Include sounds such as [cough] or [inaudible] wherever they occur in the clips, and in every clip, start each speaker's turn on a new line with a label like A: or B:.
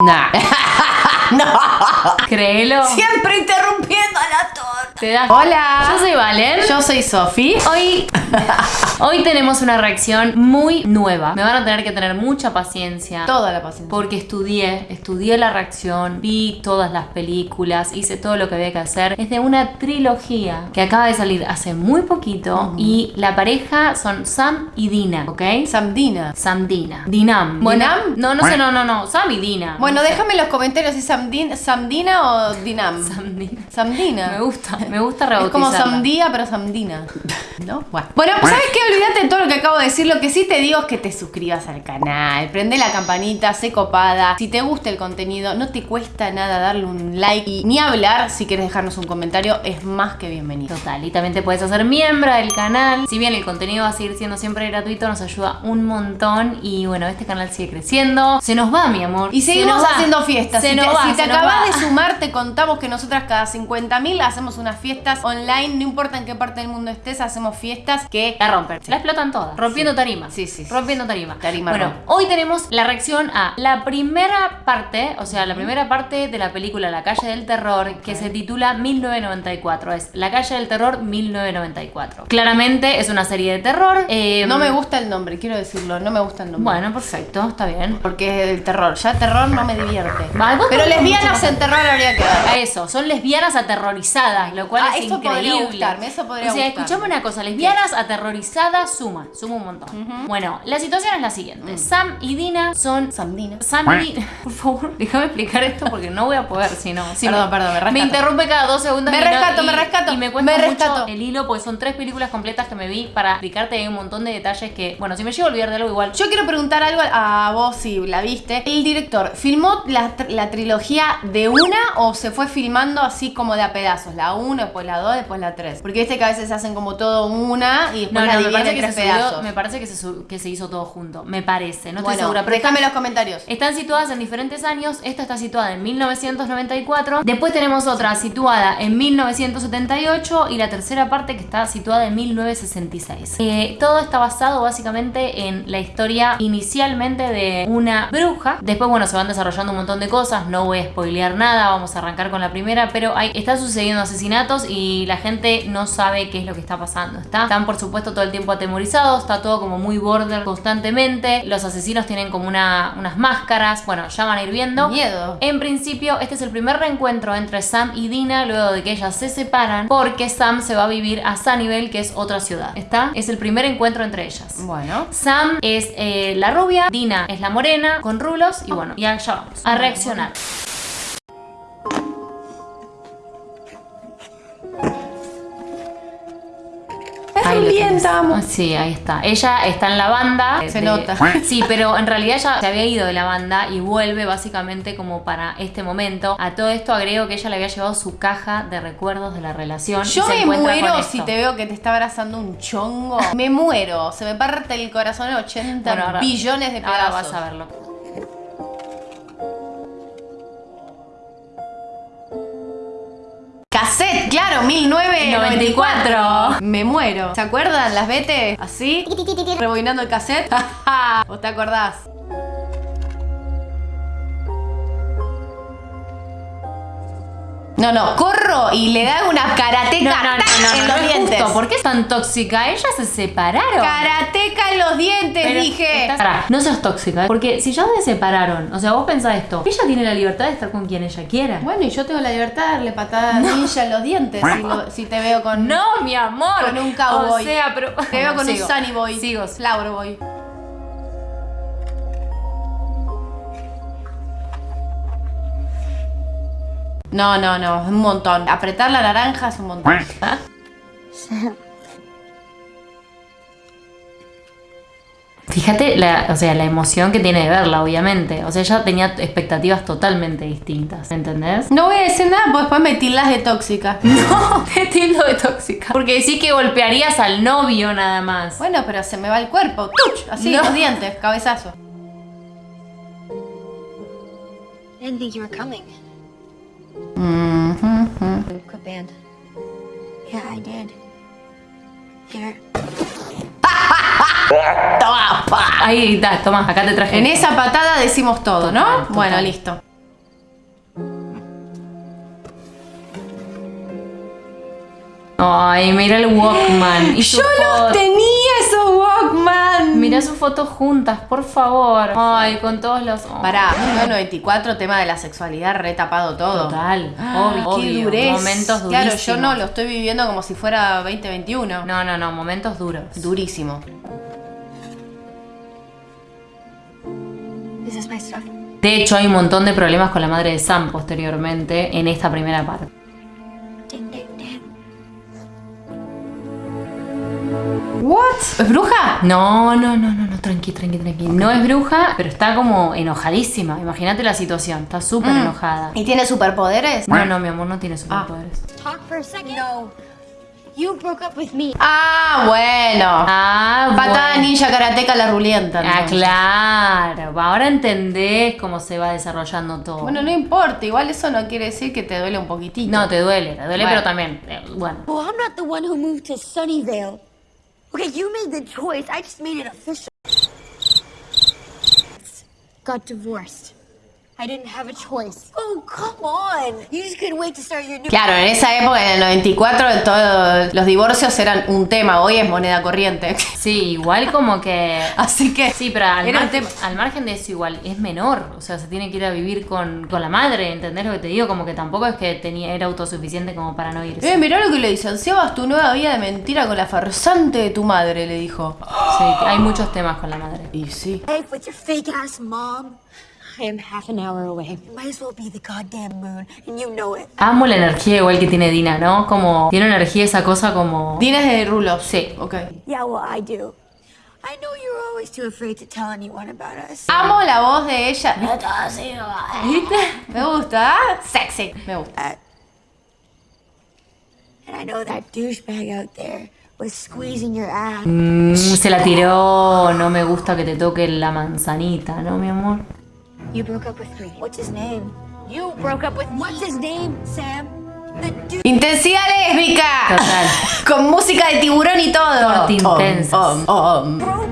A: Nah. [laughs] no.
B: Créelo.
A: Siempre interrumpiendo a la torta.
B: Te
A: Hola.
B: Yo soy Valen.
A: Yo soy Sofi.
B: Hoy, [laughs] hoy tenemos una reacción muy nueva. Me van a tener que tener mucha paciencia.
A: Toda la paciencia.
B: Porque estudié, estudié la reacción, vi todas las películas, hice todo lo que había que hacer. Es de una trilogía que acaba de salir hace muy poquito y la pareja son Sam y Dina, ¿ok?
A: Samdina.
B: Sam Dina. Dinam. Bueno,
A: ¿Dinam?
B: No, no sé, no, no, no. Sam y Dina.
A: Bueno,
B: No sé.
A: déjame en los comentarios si Samdin, Samdina o Dinam.
B: Sam Dina.
A: Samdina.
B: Me gusta, me gusta
A: Es
B: rebautizarla.
A: como Samdía, pero Samdina. [laughs] ¿No? Bueno. Bueno, ¿sabes qué? Olvídate de todo lo que acabo de decir. Lo que sí te digo es que te suscribas al canal. Prende la campanita, sé copada. Si te gusta el contenido, no te cuesta nada darle un like. Y ni hablar, si quieres dejarnos un comentario, es más que bienvenido.
B: Total, y también te puedes hacer miembro del canal. Si bien el contenido va a seguir siendo siempre gratuito, nos ayuda un montón. Y bueno, este canal sigue creciendo. Se nos va, mi amor.
A: Y
B: Se
A: seguimos haciendo fiestas.
B: Se
A: si
B: nos
A: te,
B: va,
A: si te acabas de sumar, te contamos que nosotras cada 50.000 hacemos unas fiestas online. No importa en qué parte del mundo estés, hacemos fiestas que
B: La rompen, la explotan todas, rompiendo tarima.
A: Sí, sí, sí.
B: Rompiendo tarima.
A: Tarima
B: Bueno,
A: rompe.
B: hoy tenemos la reacción a la primera parte, o sea, la primera parte de la película La calle del terror, que se titula 1994. Es La calle del terror 1994. Claramente es una serie de terror. eh,
A: No me gusta el nombre, quiero decirlo. No me gusta el nombre.
B: Bueno, perfecto, está bien.
A: Porque es del terror. Ya terror no me divierte. Pero lesbianas en terror habría que ver.
B: A eso, son lesbianas aterrorizadas, lo cual
A: Ah,
B: es
A: eso podría gustarme, eso podría
B: O sea,
A: gustarme.
B: escuchame una cosa, lesbianas aterrorizadas suma, suma un montón. Bueno, la situación es la siguiente.
A: Mm.
B: Sam y Dina son
A: Samdina.
B: Sam y Dina, [laughs] por favor, déjame explicar esto porque no voy a poder, si no. si
A: Perdón,
B: me-
A: perdón, me rescato.
B: interrumpe cada dos segundos.
A: Me rescato,
B: y-
A: me rescato,
B: Y me cuesta
A: me
B: mucho
A: rescato.
B: el hilo porque son tres películas completas que me vi para explicarte un montón de detalles que, bueno, si me llego a olvidar de algo igual.
A: Yo quiero preguntar algo a vos si la viste. ¿El director filmó la, la trilogía de una o se fue filmando así como de a pedazos? La 1, después la 2, después la 3. Porque viste que a veces se hacen como todo una y después
B: No,
A: la
B: no, me parece,
A: en
B: que se, subió-
A: pedazos.
B: me parece que se, que se hizo todo junto. Me parece, no estoy segura. Pero
A: déjame en los comentarios.
B: Están situadas en diferentes años. Esta está situada en 1994. Después tenemos otra situada en 1978 y la tercera parte que está situada en 1966. Eh, todo está basado básicamente en la historia inicialmente de una bruja. Después, bueno, se van desarrollando un montón de cosas. No voy a spoilear nada. Vamos a arrancar con la primera. Pero hay, están sucediendo asesinatos y la gente no sabe qué es lo que está pasando. ¿está? Están, por supuesto, todo el tiempo atemorizados. Está todo como muy border constantemente. Los asesinos tienen como una, unas máscaras. Bueno, ya van a ir viendo.
A: Miedo.
B: En principio, este es el primer reencuentro entre Sam y Dina luego de que ellas se separan porque Sam se va a vivir a Sunnyvale, que es otra ciudad. ¿Está? Es el primer encuentro entre ellas.
A: Bueno.
B: Sam es eh, la rubia, Dina es la morena, con rulos y bueno, ya, ya vamos a reaccionar.
A: Es
B: Ahí lo
A: bien,
B: tenés.
A: amo.
B: Ah, Sí, ahí está. Ella está en la banda.
A: Se
B: de-
A: nota. [laughs]
B: Sí, pero en realidad ella se había ido de la banda y vuelve básicamente como para este momento. A todo esto agrego que ella le había llevado su caja de recuerdos de la relación. y
A: Yo
B: se
A: me muero si te veo que te está abrazando un chongo. Me muero. Se me parte el corazón en 80
B: Bueno, ahora-
A: billones de pedazos.
B: Ahora vas a verlo.
A: Cassette, claro, 1994.
B: 94.
A: Me muero. ¿Se acuerdan las vete así? Rebobinando el cassette. [laughs] ¿Vos te acordás? No, no, corro y le da una karateca
B: No, no, no,
A: ¡tac!
B: no,
A: en los dientes.
B: justo. ¿Por qué es tan tóxica? Ellas se separaron.
A: Karateca en los dientes,
B: Pero
A: dije.
B: estás- Pará, no seas tóxica, ¿eh? porque si ya se separaron, o sea, vos pensás esto, ella tiene la libertad de estar con quien ella quiera.
A: Bueno, y yo tengo la libertad de darle patada ninja en los dientes si, lo- si te veo con.
B: No, mi amor.
A: Con un cowboy.
B: O sea, pero.
A: Te veo con
B: Sigo.
A: un Sunny Boy.
B: Sigo.
A: Flower Boy. No, no, no, es un montón. Apretar la naranja es un montón. [laughs]
B: Fíjate la, o sea, la emoción que tiene de verla, obviamente. O sea, ella tenía expectativas totalmente distintas, ¿entendés?
A: No voy a decir nada porque después me tildas de tóxica. [laughs]
B: No, te tildo de tóxica. Porque decís que golpearías al novio nada más.
A: Bueno, pero se me va el cuerpo. ¡Tuch! Así,
B: No.
A: los dientes, cabezazo.
C: I didn't think you were coming.
A: Mm-hmm.
C: Quit band. Yeah, I did. Here.
A: toma, pa.
B: Ahí está, toma, acá te traje.
A: En esa patada decimos todo, ¿no?
B: Total, total.
A: Bueno, listo.
B: Ay, mira el Walkman. Y
A: Yo los tenía.
B: Mira sus fotos juntas, por favor. Ay, con todos los. oh,
A: Pará, 1994, tema de la sexualidad, retapado todo.
B: Total,
A: Ay,
B: obvio,
A: qué
B: obvio.
A: durez.
B: Momentos
A: Claro, yo
B: durísimos.
A: no lo estoy viviendo como si fuera 2021.
B: No, no, no, momentos duros.
A: Durísimo.
C: This is my stuff.
B: De hecho, hay un montón de problemas con la madre de Sam posteriormente en esta primera parte.
A: ¿What? ¿Es bruja?
B: No, no, no, no, no, tranqui, tranqui, tranqui. No es bruja, pero está como enojadísima. Imagínate la situación, está súper
A: Mm.
B: enojada.
A: ¿Y tiene superpoderes?
B: No, no, mi amor, no tiene superpoderes.
C: Talk for a second. No. You broke up with me.
A: Ah, bueno.
B: Ah,
A: Patada
B: bueno.
A: ninja karateca la rulienta.
B: Ah, claro. Ahora entendés cómo se va desarrollando todo.
A: Bueno, no importa, igual eso no quiere decir que te duele un poquitito.
B: no, te duele, te duele,
A: Bueno.
B: pero también. eh, bueno.
C: Well, I'm not the one who moved to Sunnyvale. Okay, you made the choice. I just made it official. Got divorced.
A: Claro, en esa época, en el 94, todos los divorcios eran un tema. Hoy es moneda corriente. [laughs]
B: Sí, igual como que.
A: Así que.
B: Sí, pero al,
A: tema.
B: al margen de eso igual, es menor. O sea, se tiene que ir a vivir con, con la madre, ¿entendés lo que te digo? Como que tampoco es que tenía, era autosuficiente como para no irse.
A: Eh, mirá lo que le dicen. Sebas, tu nueva vida de mentira con la farsante de tu madre, le dijo.
B: Sí, hay muchos temas con la madre.
A: Y sí.
C: Hey, with your fake ass mom. I am half an hour away. It might as well be the goddamn moon, and you know it.
B: Amo la energía igual que tiene Dina, ¿no? Como tiene energía esa cosa como...
A: Dina es de rulos.
B: Sí.
A: Ok.
C: Yeah, well, I do. I know you're always too afraid to tell anyone about us.
A: Amo la voz de ella. Me gusta. Sexy. Me gusta.
C: And I know that douchebag out there was squeezing your ass.
B: Mm, se la tiró, no me gusta que te toque la manzanita, ¿no, mi amor?
C: You broke up with me. What's his name? You broke up with What's his name, Sam? The dude.
A: Intensidad lésbica.
B: Total.
A: Con música de tiburón y todo.
B: Corte intensas.
A: Om, om, om.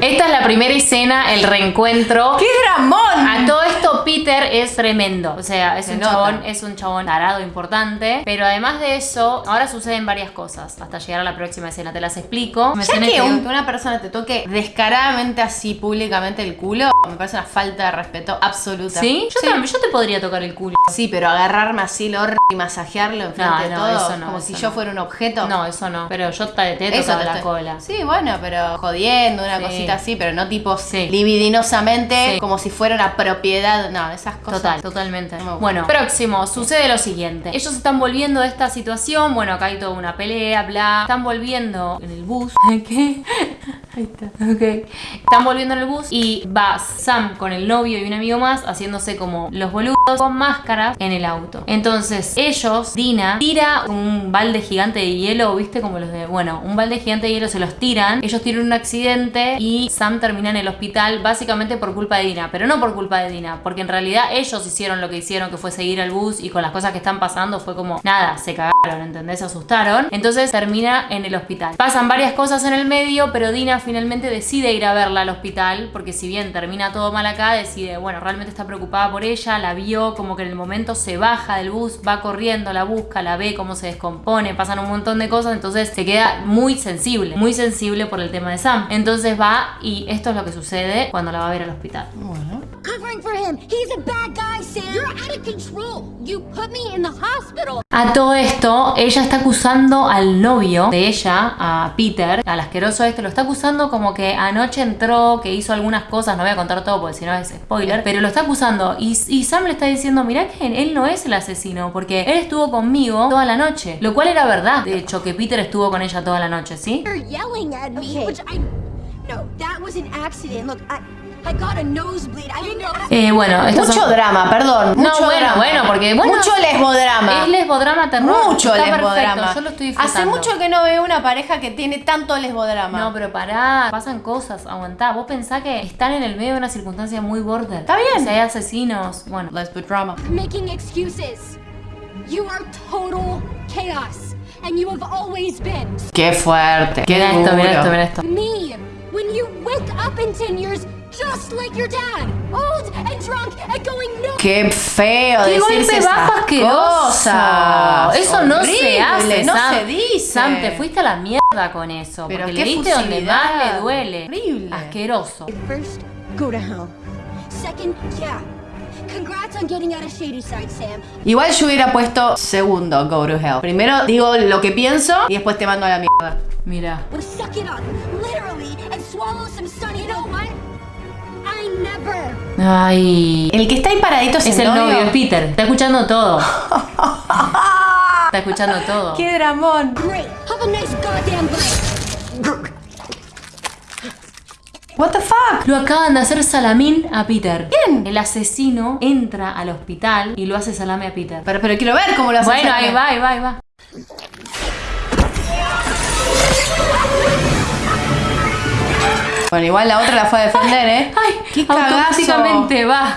B: Esta es la primera escena, el reencuentro.
A: ¡Qué dramón!
B: A todo esto Peter es tremendo, o sea, es
A: Se
B: un
A: nota.
B: chabón, es un chabón tarado importante, pero además de eso, ahora suceden varias cosas hasta llegar a la próxima escena, te las explico. Me
A: Ya que, un- una persona te toque descaradamente así públicamente el culo, me parece una falta de respeto absoluta.
B: ¿Sí? Yo, también- yo te podría tocar el culo.
A: Sí, pero agarrarme así el y masajearlo enfrente
B: No,
A: de
B: no,
A: todo,
B: eso no,
A: como
B: eso
A: si yo fuera un objeto.
B: No, eso no, pero yo te, te he tocado
A: te
B: la
A: estoy-
B: cola.
A: Sí, bueno, pero jodiendo, una
B: Sí.
A: cosita así, pero no tipo
B: Sí.
A: libidinosamente,
B: Sí.
A: como si fuera una propiedad. No, esas cosas.
B: Total, totalmente.
A: No.
B: Bueno, próximo, sucede lo siguiente. Ellos están volviendo de esta situación. Bueno, acá hay toda una pelea, bla. Están volviendo en el bus. [laughs] ¿Qué? [laughs] Ahí está. Ok. Están volviendo en el bus y va Sam con el novio y un amigo más haciéndose como los boludos con máscaras en el auto. Entonces, ellos, Dina, tira un balde gigante de hielo, ¿viste? Como los de. Bueno, un balde gigante de hielo se los tiran. Ellos tienen un accidente y Sam termina en el hospital básicamente por culpa de Dina. Pero no por culpa de Dina, porque en realidad ellos hicieron lo que hicieron, que fue seguir al bus y con las cosas que están pasando fue como nada, se cagaron, ¿entendés? Se asustaron. Entonces termina en el hospital. Pasan varias cosas en el medio, pero Dina finalmente decide ir a verla al hospital, porque si bien termina todo mal acá, decide, bueno, realmente está preocupada por ella, la vio, como que en el momento se baja del bus, va corriendo, la busca, la ve, cómo se descompone, pasan un montón de cosas, entonces se queda muy sensible, muy sensible por el tema de Sam. Entonces va y esto es lo que sucede cuando la va a ver al hospital.
C: Covering for him. He's a bad guy, Sam. You're out of control. You put me in the hospital.
B: A todo esto, ella está acusando al novio de ella, a Peter, al asqueroso este, lo está acusando como que anoche entró, que hizo algunas cosas, no voy a contar todo porque si no es spoiler, pero lo está acusando y, y Sam le está diciendo, mirá que él no es el asesino, porque él estuvo conmigo toda la noche, lo cual era verdad, de hecho, que Peter estuvo con ella toda la noche, ¿sí?
C: You're yelling at me, which I. No, that was an accident. Look, I.
B: Eh, bueno, estos
A: Mucho
B: son-
A: drama, perdón.
B: No,
A: Mucho
B: bueno,
A: drama.
B: bueno, porque, bueno,
A: Mucho lesbodrama.
B: Es lesbodrama terror.
A: Mucho
B: Está
A: lesbodrama.
B: perfecto, Yo lo estoy disfrutando.
A: Hace mucho que no veo una pareja que tiene tanto lesbodrama.
B: No, pero pará, pasan cosas, aguantá. Vos pensá que están en el medio de una circunstancia muy border.
A: Está bien.
B: O sea, hay asesinos. Bueno,
A: Lesbodrama.
D: making excuses. You are total chaos, and you have always been.
A: Qué fuerte. Qué
B: mira
A: duro.
B: esto, mira esto, mira esto.
D: Me, when you wake up in 10 years, just like your dad. Old and drunk and going no.
A: Qué feo
B: ¡Qué
A: decirse
B: asqueroso!
A: cosas.
B: Eso no se
A: Horrible,
B: hace,
A: no
B: Sam.
A: se dice.
B: Sam, te fuiste a la mierda con eso.
A: Pero
B: porque
A: qué
B: le diste donde más le duele.
A: Horrible.
B: Asqueroso.
C: First, go to hell.
D: Second, yeah. Congrats on getting out of Shady Side, Sam.
A: Igual yo hubiera puesto segundo, go to hell. Primero digo lo que pienso y después te mando a la mierda.
B: Mira.
D: But suck it up, literally, and swallow some sun. You know what?
B: Ay.
A: El que está ahí paradito es,
B: Es el novio, es Peter. Está escuchando todo. [laughs] Está escuchando todo.
A: ¡Qué dramón!
D: Great. Have a nice goddamn bite.
A: What the fuck?
B: Lo acaban de hacer salamín a Peter.
A: ¿Quién?
B: El asesino entra al hospital y lo hace salame a Peter.
A: Pero, pero quiero ver cómo lo hace.
B: Bueno, ahí va, ahí va, ahí va.
A: Bueno, igual la otra la fue a defender, ¿eh?
B: Ay,
A: ¡Qué cagazo!
B: automáticamente va.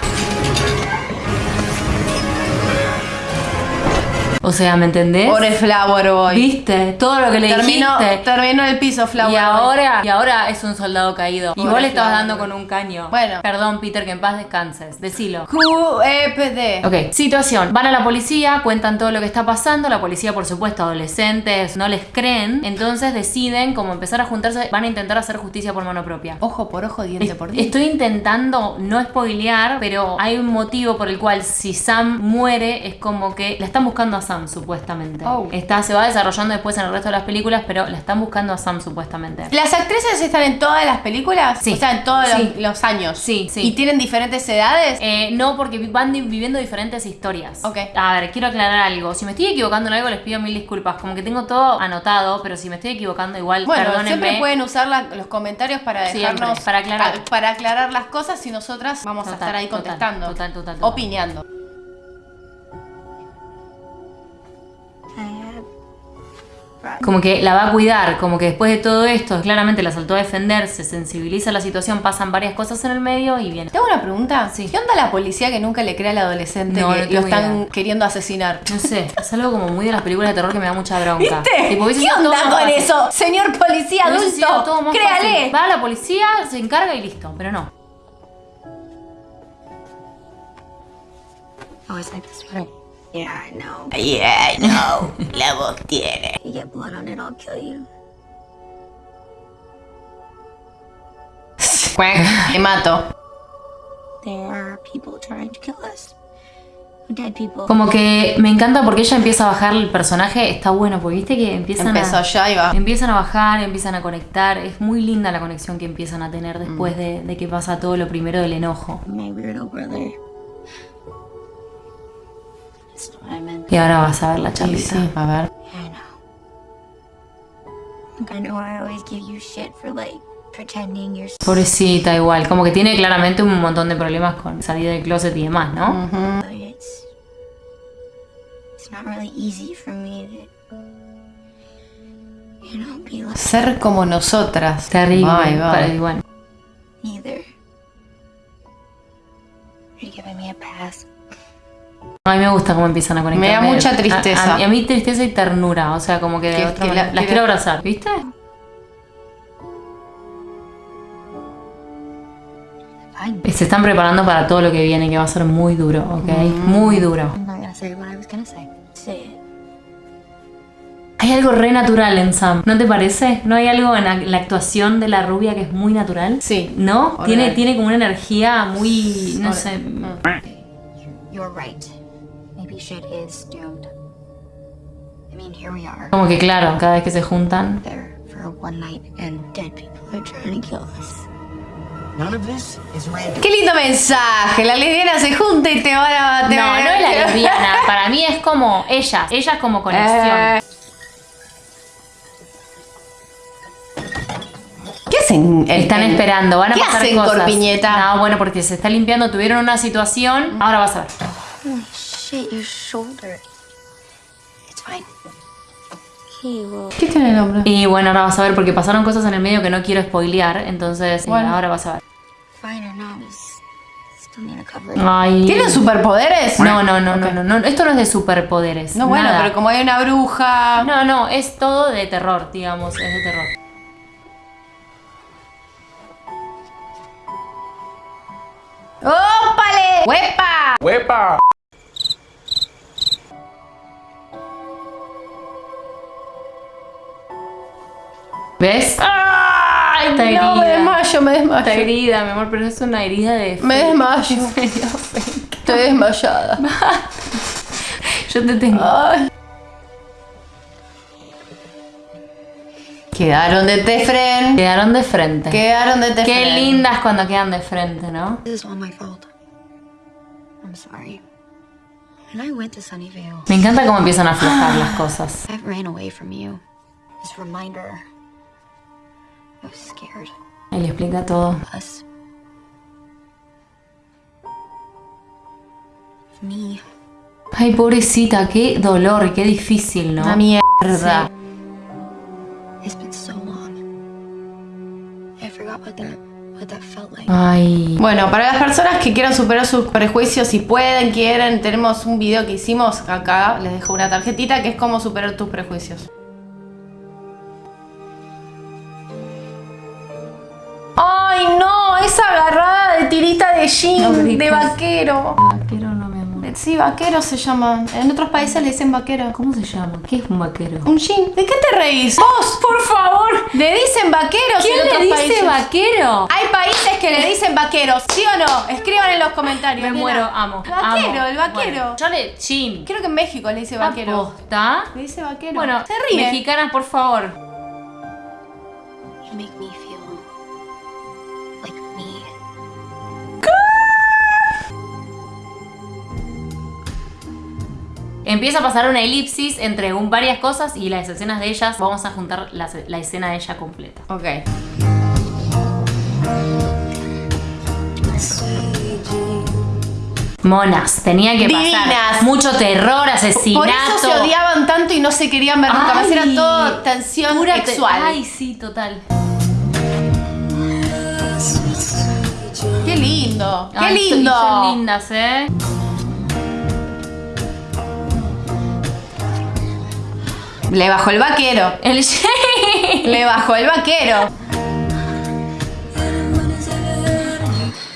B: O sea, ¿me entendés?
A: Por el Flower Boy.
B: ¿Viste? Todo lo que le
A: Terminó,
B: dijiste.
A: terminó el piso Flower
B: Y
A: Boy.
B: ahora, y ahora es un soldado caído. y
A: Pobre
B: vos le estabas dando con un caño.
A: Bueno.
B: Perdón, Peter, que en paz descanses. Decilo.
A: QEPD.
B: Ok, situación. Van a la policía, cuentan todo lo que está pasando. La policía, por supuesto, adolescentes, no les creen. Entonces deciden como empezar a juntarse. Van a intentar hacer justicia por mano propia.
A: Ojo por ojo, diente
B: Es-
A: por diente.
B: Estoy intentando no spoilear, pero hay un motivo por el cual si Sam muere es como que la están buscando a Sam supuestamente.
A: Oh.
B: Está, se va desarrollando después en el resto de las películas, pero la están buscando a Sam supuestamente.
A: ¿Las actrices están en todas las películas?
B: Sí.
A: O sea, en todos
B: Sí.
A: los, los años.
B: Sí, sí.
A: ¿Y tienen diferentes edades?
B: Eh, no, porque van viviendo diferentes historias.
A: Ok.
B: A ver, quiero aclarar algo. Si me estoy equivocando en algo, les pido mil disculpas. Como que tengo todo anotado, pero si me estoy equivocando, igual
A: bueno,
B: perdónenme.
A: siempre pueden usar la- los comentarios para
B: Siempre,
A: dejarnos.
B: para aclarar.
A: pa- para aclarar las cosas y nosotras vamos a
B: Total,
A: estar ahí
B: total,
A: contestando.
B: total, total, total.
A: Opinando.
B: Como que la va a cuidar, como que después de todo esto, claramente la saltó a defender, se sensibiliza la situación, pasan varias cosas en el medio y viene.
A: ¿Te hago una pregunta?
B: Sí.
A: ¿Qué onda la policía que nunca le cree al adolescente
B: No,
A: que
B: no tengo
A: lo están
B: idea.
A: queriendo asesinar?
B: No sé, es algo como muy de las películas de terror que me da mucha bronca.
A: ¿Viste?
B: Tipo,
A: ¿Qué onda con
B: fácil.
A: eso? Señor policía adulto,
B: más
A: créale.
B: fácil. Va a la policía, se encarga y listo, pero no.
C: Oh, Yeah, I know.
A: Yeah, no, [laughs] la voz tiene.
C: You get blood on it, I'll kill you.
A: Te mato.
C: There are people trying to kill us. Dead people.
B: Como que me encanta porque ella empieza a bajar el personaje, está bueno, porque viste que empiezan
A: Empezó
B: a...
A: ya y va.
B: Empiezan a bajar, empiezan a conectar, es muy linda la conexión que empiezan a tener después de, de que pasa todo lo primero del enojo.
C: My weirdo brother.
B: Y ahora vas a ver la charlita.
A: sí, a ver.
C: I know. Look, I know I always give you shit for like pretending you're.
B: Pobrecita igual, como que tiene claramente un montón de problemas con salir del closet y demás, ¿no?
C: But it's. It's not really easy for me to. You know, be like
A: Ser como nosotras.
B: Terrible, pero igual.
C: either. You're giving me a pass.
B: A mí me gusta cómo empiezan a conectar.
A: Me da mucha tristeza.
B: A, a- a mí tristeza y ternura, o sea, como que de
A: Que-
B: otra
A: que
B: manera-
A: la-
B: las
A: que
B: quiero
A: la-
B: abrazar, ¿viste? Se están preparando para todo lo que viene, que va a ser muy duro, ¿ok? Muy duro. Hay algo re natural en Sam, ¿no te parece? ¿No hay algo en la, la actuación de la rubia que es muy natural?
A: Sí.
B: ¿No? Tiene, tiene como una energía muy, no sé,
C: You're right.
B: Como que claro, cada vez que se juntan.
C: There for one night, and dead people are trying to kill us.
E: None of this is random.
A: Qué lindo mensaje. La lesbiana se junta y te van a. te
B: No, no es la lesbiana, [laughs] para mí es como ellas, ellas como conexión.
A: Eh, ¿Qué hacen? el-
B: Están
A: el-
B: esperando, van a
A: ¿Qué
B: pasar
A: hacen,
B: cosas.
A: Corpiñeta?
B: No, bueno, porque se está limpiando, tuvieron una situación, ahora vas a ver. Y bueno, ahora vas a ver porque pasaron cosas en el medio que no quiero spoilear, entonces eh,
A: Bueno.
B: ahora vas a ver. Ay.
A: ¿Tienen superpoderes?
B: No, no, no, no, no, no, esto no es de superpoderes.
A: No, bueno,
B: nada.
A: pero como hay una bruja.
B: No, no, es todo de terror, digamos, es de terror.
A: ¡Huepa!
F: ¡Huepa!
B: ¿Ves?
A: ¡Ay!
B: Está
A: no, me
B: herida.
A: desmayo, me desmayo.
B: Está herida, mi amor, pero es una herida de...
A: Me desmayo. [laughs]
B: Me dio fe.
A: Estoy desmayada. [laughs]
B: Yo te tengo.
A: Ay. Quedaron de Tefren.
B: Quedaron de frente.
A: Quedaron de Tefren.
B: Qué lindas cuando quedan de frente, ¿no? Me encanta cómo empiezan a aflojar las cosas. Le explica todo. Ay, pobrecita, qué dolor, qué difícil, ¿no?
A: Una mierda.
B: Ay.
A: Bueno, para las personas que quieran superar sus prejuicios, si pueden, quieren, tenemos un video que hicimos acá, les dejo una tarjetita que es cómo superar tus prejuicios. ¡Ay, no! Esa agarrada de tirita de jean, de vaquero.
B: Vaquero no, mi amor.
A: Sí, vaquero se llama. En otros países le dicen vaquero.
B: ¿Cómo se llama? ¿Qué es un vaquero?
A: Un jean. ¿De qué te reís? ¡Vos!
B: Por favor.
A: Le dicen vaqueros
B: ¿Quién
A: en
B: le dice
A: países.
B: vaquero?
A: Hay países que le dicen vaqueros, ¿sí o no? Escriban en los comentarios.
B: Me
A: nena.
B: muero, amo.
A: Vaquero,
B: amo.
A: el vaquero.
B: Bueno, yo le chin.
A: Creo que en México le dice vaquero.
B: ¿Aposta?
A: Le dice vaquero.
B: Bueno,
A: se ríe.
B: mexicanas, por favor.
C: You make me
B: Empieza a pasar una elipsis entre un, varias cosas y las escenas de ellas. Vamos a juntar la, la escena de ella completa.
A: Ok.
B: Monas, tenía que pasar.
A: Divinas.
B: Mucho terror, asesinato.
A: Por eso se odiaban tanto y no se querían ver nunca más. Era todo tensión
B: pura te-
A: sexual.
B: Ay, sí, total.
A: Qué lindo. Qué
B: Ay,
A: lindo.
B: Son lindas, ¿eh?
A: Le bajó el vaquero.
B: El [laughs]
A: Le bajó el vaquero.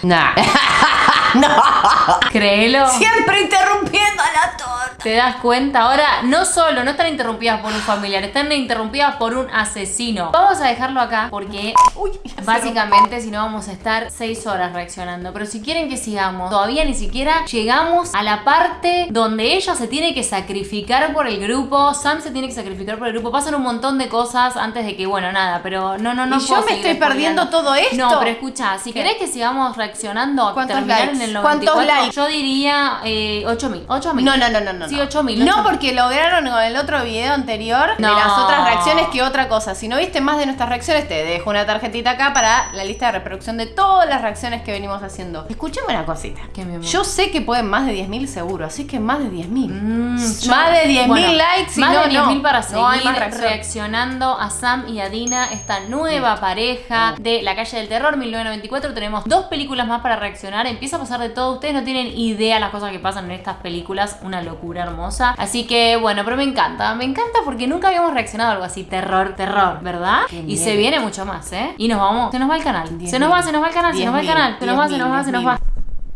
A: Nah. [laughs] no.
B: Créelo.
A: Siempre interrumpiendo a la torta
B: te das cuenta. Ahora, no solo no están interrumpidas por un familiar, están interrumpidas por un asesino. Vamos a dejarlo acá porque
A: Uy,
B: básicamente si no vamos a estar 6 horas reaccionando. Pero si quieren que sigamos, todavía ni siquiera llegamos a la parte donde ella se tiene que sacrificar por el grupo, Sam se tiene que sacrificar por el grupo. Pasan un montón de cosas antes de que, bueno, nada, pero no, no, no.
A: Y yo me estoy perdiendo todo esto.
B: No, pero escucha, si
A: ¿Qué?
B: querés que sigamos reaccionando,
A: ¿Cuántos
B: terminar
A: likes?
B: en el 94, ¿Cuántos
A: likes?
B: yo diría eh, 8.000. 8.000.
A: No, no, no, no. no. 18
B: mil.
A: No, porque lograron con el otro video anterior de las otras reacciones que otra cosa. Si no viste más de nuestras reacciones, te dejo una tarjetita acá para la lista de reproducción de todas las reacciones que venimos haciendo. Escuchame una cosita. Yo sé que pueden más de 10.000 seguro, así que más de 10.000.
B: Mm,
A: más de 10.000
B: bueno,
A: likes y
B: más de 10.000
A: no.
B: para seguir reaccionando a Sam y a Dina, esta nueva pareja de La calle del terror 1994. Tenemos dos películas más para reaccionar. Empieza a pasar de todo. Ustedes no tienen idea las cosas que pasan en estas películas. Una locura hermosa. Así que, bueno, pero me encanta. Me encanta porque nunca habíamos reaccionado a algo así. Terror, terror, ¿verdad? Y se viene mucho más, ¿eh? Y nos vamos. Se nos va el canal. Se nos va, se nos va el canal, se nos va el canal. Se nos va, se nos va, se nos va.